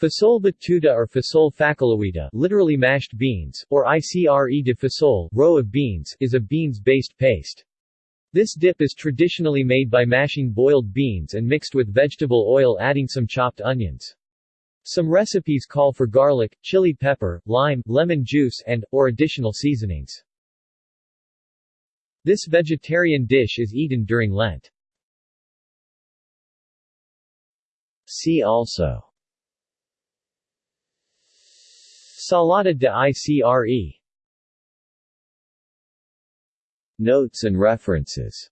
Fasol batuta or fasol făcăluită literally mashed beans, or icre de fasol roe of beans, is a beans-based paste. This dip is traditionally made by mashing boiled beans and mixed with vegetable oil adding some chopped onions. Some recipes call for garlic, chili pepper, lime, lemon juice and, or additional seasonings. This vegetarian dish is eaten during Lent. See also Salada de Icre. Notes and references